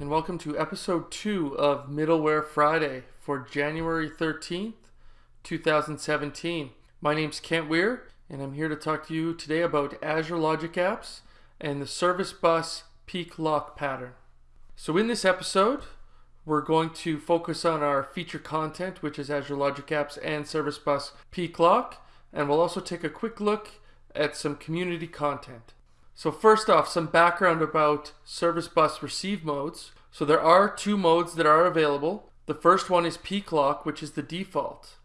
and welcome to episode 2 of Middleware Friday for January 13th, 2017. My name's Kent Weare, and I'm here to talk to you today about Azure Logic Apps and the Service Bus Peek Lock pattern. So, in this episode, we're going to focus on our feature content, which is Azure Logic Apps and Service Bus Peek Lock, and we'll also take a quick look at some community content. So first off, some background about Service Bus receive modes. So there are two modes that are available. The first one is peek lock, which is the default.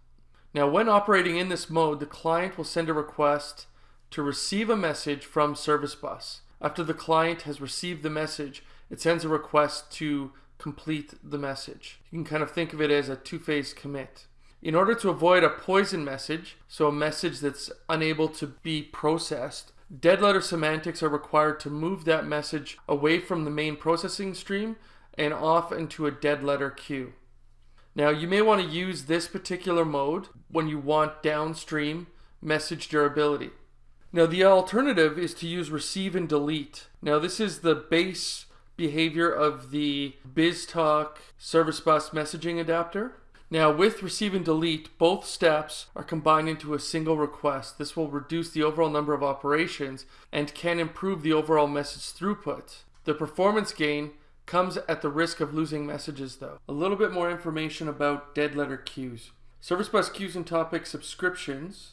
Now when operating in this mode, the client will send a request to receive a message from Service Bus. After the client has received the message, it sends a request to complete the message. You can kind of think of it as a two-phase commit. In order to avoid a poison message, so a message that's unable to be processed, dead letter semantics are required to move that message away from the main processing stream and off into a dead letter queue. Now you may want to use this particular mode when you want downstream message durability. Now the alternative is to use receive and delete. Now this is the base behavior of the BizTalk Service Bus messaging adapter. Now with receive and delete, both steps are combined into a single request. This will reduce the overall number of operations and can improve the overall message throughput. The performance gain comes at the risk of losing messages though. A little bit more information about dead letter queues. Service bus queues and topic subscriptions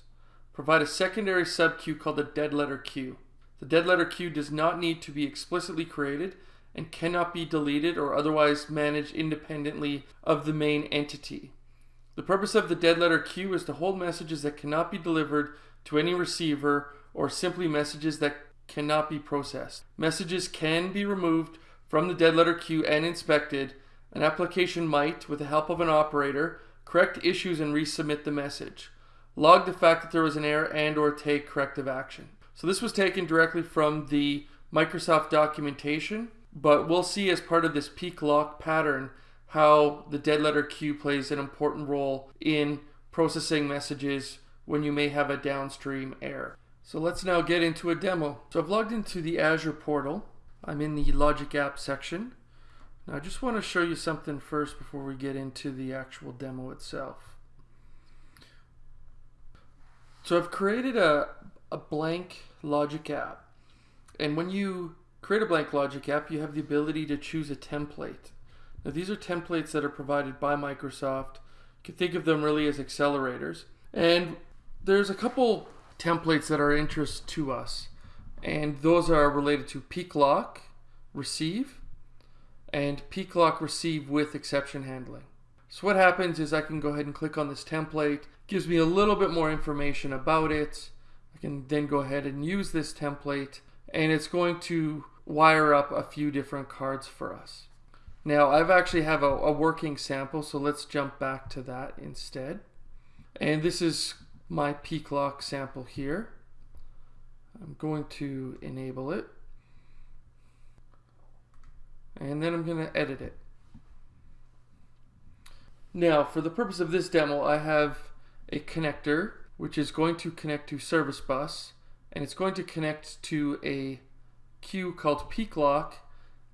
provide a secondary sub queue called the dead letter queue. The dead letter queue does not need to be explicitly created and cannot be deleted or otherwise managed independently of the main entity. The purpose of the dead letter queue is to hold messages that cannot be delivered to any receiver or simply messages that cannot be processed. Messages can be removed from the dead letter queue and inspected. An application might, with the help of an operator, correct issues and resubmit the message. Log the fact that there was an error and or take corrective action. So this was taken directly from the Microsoft documentation but we'll see as part of this peek lock pattern how the dead letter queue plays an important role in processing messages when you may have a downstream error. So let's now get into a demo. So I've logged into the Azure portal. I'm in the Logic App section. Now I just want to show you something first before we get into the actual demo itself. So I've created a, a blank Logic App. And when you create a blank logic app, you have the ability to choose a template. Now these are templates that are provided by Microsoft. You can think of them really as accelerators. And there's a couple templates that are interest to us. And those are related to peek lock, receive, and peek lock receive with exception handling. So what happens is I can go ahead and click on this template, gives me a little bit more information about it. I can then go ahead and use this template and it's going to wire up a few different cards for us. Now I've actually have a, a, working sample, so let's jump back to that instead. And this is my peek lock sample here. I'm going to enable it. And then I'm going to edit it. Now, for the purpose of this demo, I have a connector which is going to connect to Service Bus and it's going to connect to a queue called peek lock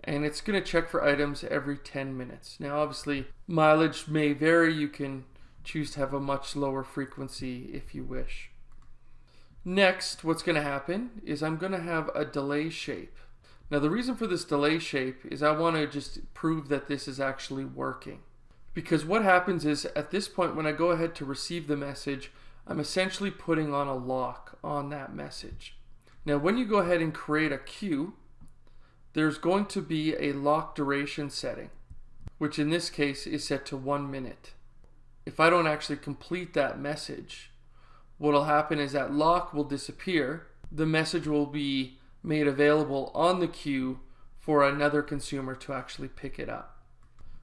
and it's going to check for items every 10 minutes. Now obviously mileage may vary, you can choose to have a much lower frequency if you wish. Next, what's going to happen is I'm going to have a delay shape. Now the reason for this delay shape is I want to just prove that this is actually working. Because what happens is at this point when I go ahead to receive the message, I'm essentially putting on a lock on that message. Now when you go ahead and create a queue, there's going to be a lock duration setting, which in this case is set to one minute. If I don't actually complete that message, what'll happen is that lock will disappear. The message will be made available on the queue for another consumer to actually pick it up.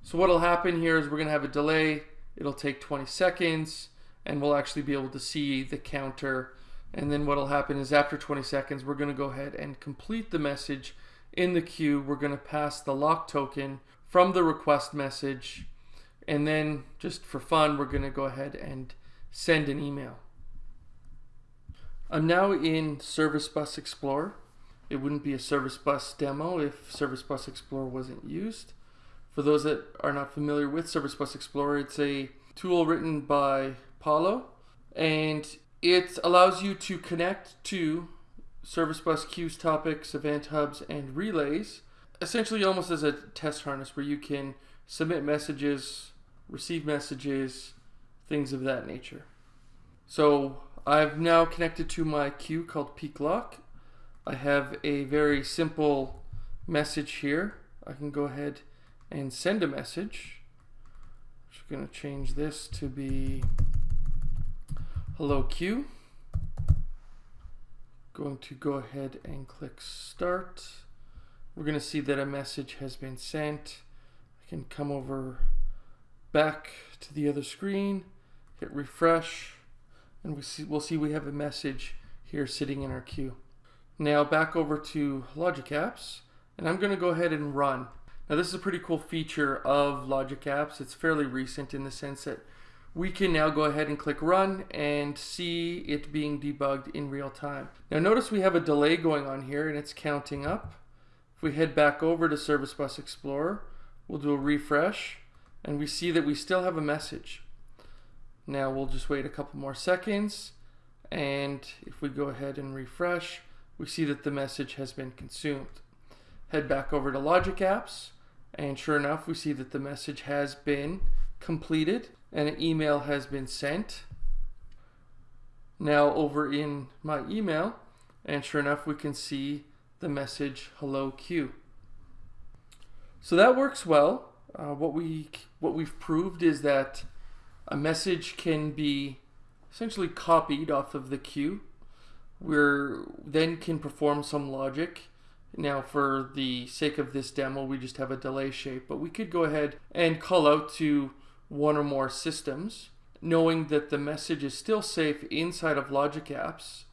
So what'll happen here is we're gonna have a delay. It'll take 20 seconds and we'll actually be able to see the counter. And then what'll happen is after 20 seconds, we're gonna go ahead and complete the message in the queue. We're gonna pass the lock token from the request message. And then just for fun, we're gonna go ahead and send an email. I'm now in Service Bus Explorer. It wouldn't be a Service Bus demo if Service Bus Explorer wasn't used. For those that are not familiar with Service Bus Explorer, it's a tool written by Paolo and it allows you to connect to Service Bus queues, topics, event hubs, and relays, essentially almost as a test harness where you can submit messages, receive messages, things of that nature. So I've now connected to my queue called Peek Lock. I have a very simple message here. I can go ahead and send a message. I'm just going to change this to be hello queue. Going to go ahead and click start. We're going to see that a message has been sent. I can come over back to the other screen, hit refresh, and we see, we'll see we have a message here sitting in our queue. Now back over to Logic Apps, and I'm going to go ahead and run. Now this is a pretty cool feature of Logic Apps. It's fairly recent in the sense that we can now go ahead and click run and see it being debugged in real time. Now notice we have a delay going on here and it's counting up. If we head back over to Service Bus Explorer, we'll do a refresh and we see that we still have a message. Now we'll just wait a couple more seconds and if we go ahead and refresh, we see that the message has been consumed. Head back over to Logic Apps and sure enough we see that the message has been completed and an email has been sent. Now over in my email and sure enough we can see the message hello queue. So that works well. Uh, what we what we've proved is that a message can be essentially copied off of the queue. We then can perform some logic. Now for the sake of this demo, we just have a delay shape, but we could go ahead and call out to one or more systems, knowing that the message is still safe inside of Logic Apps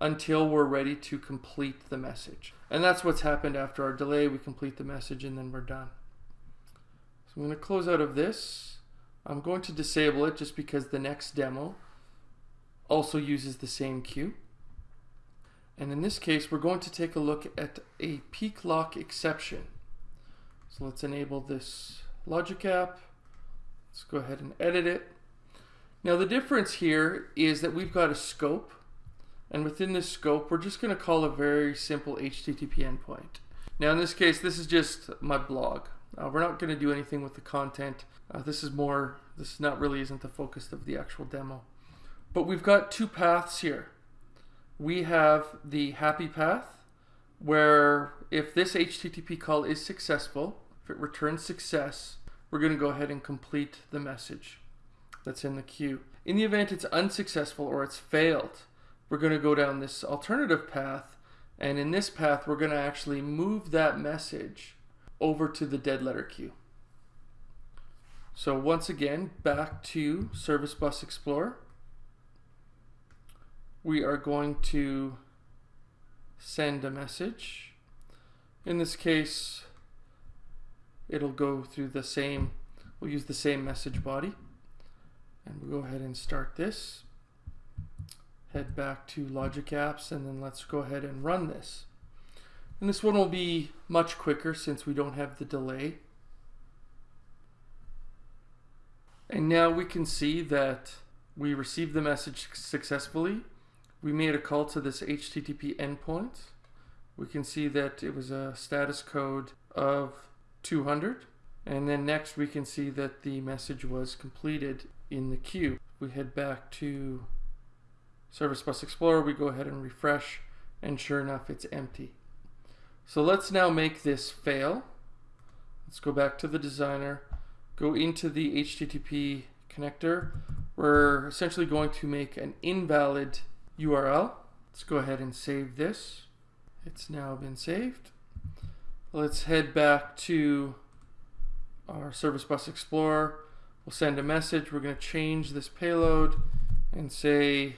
until we're ready to complete the message. And that's what's happened after our delay. We complete the message and then we're done. So I'm going to close out of this. I'm going to disable it just because the next demo also uses the same queue. And in this case, we're going to take a look at a peek lock exception. So let's enable this logic app. Let's go ahead and edit it. Now the difference here is that we've got a scope and within this scope we're just going to call a very simple HTTP endpoint. Now in this case this is just my blog. Uh, we're not going to do anything with the content. Uh, this is more, this is not really isn't the focus of the actual demo. But we've got two paths here. We have the happy path where if this HTTP call is successful, if it returns success, we're going to go ahead and complete the message that's in the queue. In the event it's unsuccessful or it's failed, we're going to go down this alternative path and in this path we're going to actually move that message over to the dead letter queue. So once again back to Service Bus Explorer we are going to send a message. In this case it'll go through the same, we'll use the same message body. And we'll go ahead and start this. Head back to Logic Apps and then let's go ahead and run this. And this one will be much quicker since we don't have the delay. And now we can see that we received the message successfully. We made a call to this HTTP endpoint. We can see that it was a status code of 200. And then next we can see that the message was completed in the queue. We head back to Service Bus Explorer, we go ahead and refresh, and sure enough, it's empty. So let's now make this fail. Let's go back to the designer, go into the HTTP connector. We're essentially going to make an invalid URL. Let's go ahead and save this. It's now been saved. Let's head back to our Service Bus Explorer. We'll send a message. We're going to change this payload and say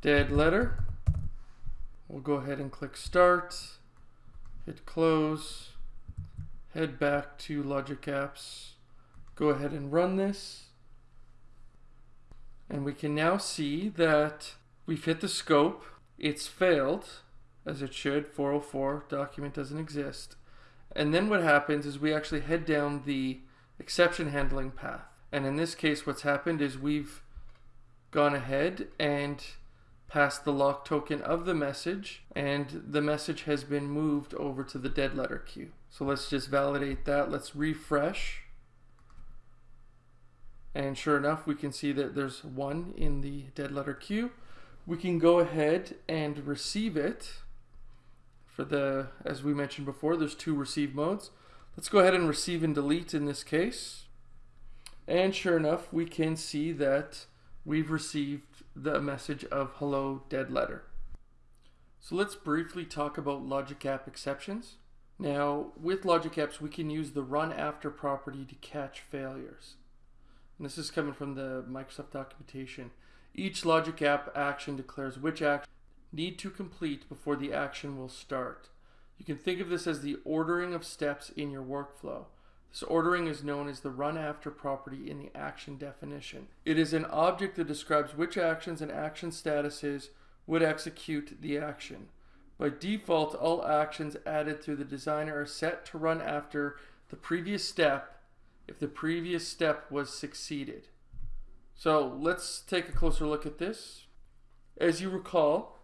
dead letter. We'll go ahead and click start, hit close, head back to Logic Apps, go ahead and run this. And we can now see that we've hit the scope. It's failed as it should, 404, document doesn't exist. And then what happens is we actually head down the exception handling path. And in this case, what's happened is we've gone ahead and passed the lock token of the message and the message has been moved over to the dead letter queue. So let's just validate that. Let's refresh. And sure enough, we can see that there's one in the dead letter queue. We can go ahead and receive it for the, as we mentioned before, there's two receive modes. Let's go ahead and receive and delete in this case. And sure enough, we can see that we've received the message of hello dead letter. So let's briefly talk about logic app exceptions. Now with logic apps we can use the run after property to catch failures. And this is coming from the Microsoft documentation. Each logic app action declares which action need to complete before the action will start. You can think of this as the ordering of steps in your workflow. This ordering is known as the run after property in the action definition. It is an object that describes which actions and action statuses would execute the action. By default, all actions added through the designer are set to run after the previous step if the previous step was succeeded. So let's take a closer look at this. As you recall,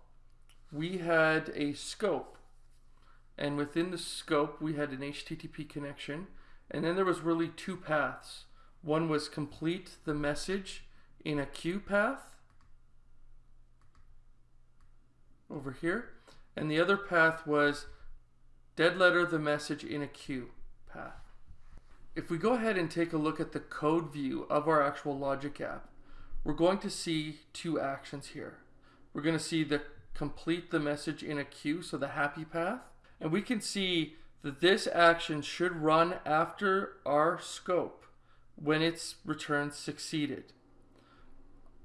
we had a scope and within the scope we had an HTTP connection and then there was really two paths. One was complete the message in a queue path over here. And the other path was dead letter the message in a queue path. If we go ahead and take a look at the code view of our actual logic app, we're going to see two actions here. We're going to see the complete the message in a queue, so the happy path. And we can see that this action should run after our scope when its return succeeded.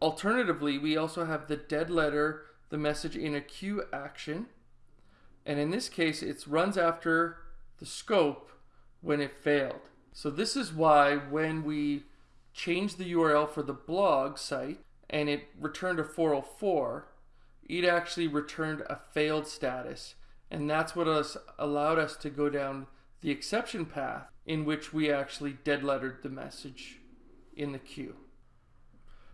Alternatively, we also have the dead letter, the message in a queue action. And in this case, it runs after the scope when it failed. So this is why when we changed the URL for the blog site and it returned a 404, it actually returned a failed status and that's what us allowed us to go down the exception path in which we actually dead lettered the message in the queue.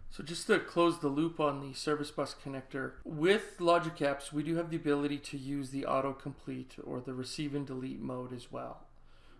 So just to close the loop on the service bus connector, with Logic Apps, we do have the ability to use the autocomplete or the receive and delete mode as well.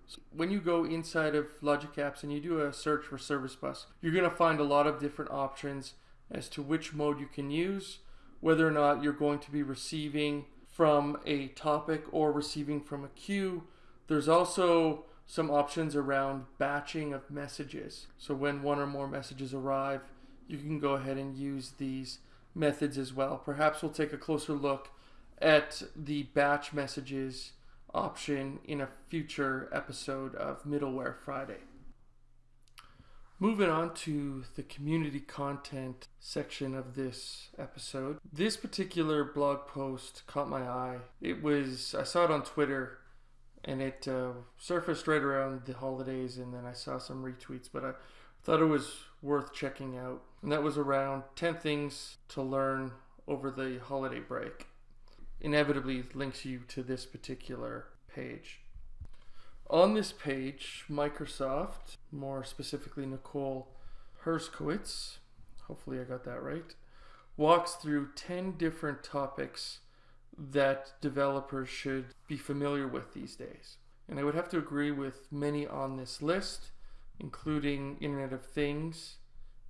So when you go inside of Logic Apps and you do a search for service bus, you're going to find a lot of different options as to which mode you can use, whether or not you're going to be receiving from a topic or receiving from a queue. There's also some options around batching of messages. So when one or more messages arrive, you can go ahead and use these methods as well. Perhaps we'll take a closer look at the batch messages option in a future episode of Middleware Friday. Moving on to the community content section of this episode. This particular blog post caught my eye. It was, I saw it on Twitter and it uh, surfaced right around the holidays and then I saw some retweets, but I thought it was worth checking out. And that was around 10 things to learn over the holiday break. Inevitably links you to this particular page. On this page, Microsoft, more specifically Nicole Herskowitz, hopefully I got that right, walks through 10 different topics that developers should be familiar with these days. And I would have to agree with many on this list, including Internet of Things,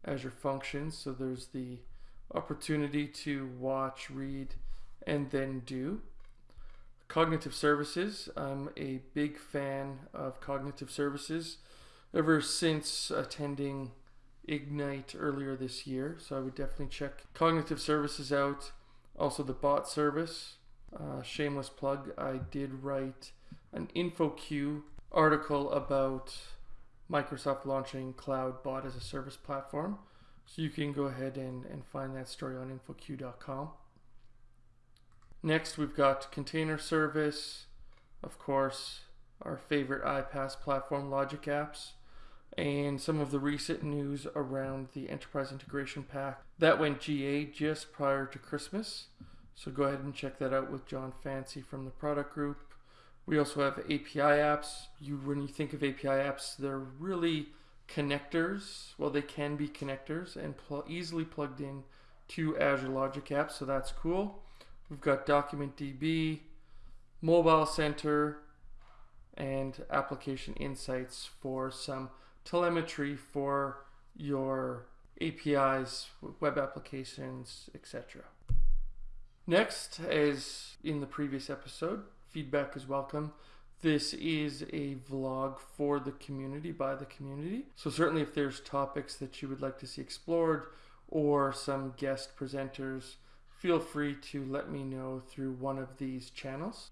Azure Functions. So there's the opportunity to watch, read, and then do. Cognitive services. I'm a big fan of cognitive services ever since attending Ignite earlier this year. So I would definitely check cognitive services out. Also, the bot service. Uh, shameless plug. I did write an InfoQ article about Microsoft launching Cloud Bot as a service platform. So you can go ahead and, and find that story on infoq.com. Next, we've got container service, of course, our favorite iPaaS platform, Logic Apps, and some of the recent news around the Enterprise Integration Pack. That went GA just prior to Christmas, so go ahead and check that out with Jon Fancey from the product group. We also have API apps. You when you think of API apps, they're really connectors. Well, they can be connectors and pl- easily plugged in to Azure Logic Apps, so that's cool. We've got DocumentDB, Mobile Center, and Application Insights for some telemetry for your APIs, web applications, etc. Next, as in the previous episode, feedback is welcome. This is a vlog for the community, by the community. So, certainly, if there's topics that you would like to see explored or some guest presenters, feel free to let me know through one of these channels.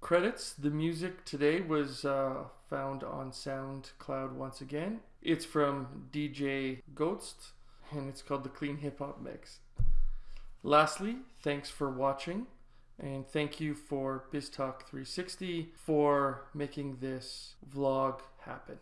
Credits the music today was uh, found on SoundCloud once again. It's from DJ Ghost and it's called the Clean Hip Hop Mix. Lastly, thanks for watching and thank you for BizTalk 360 for making this vlog happen.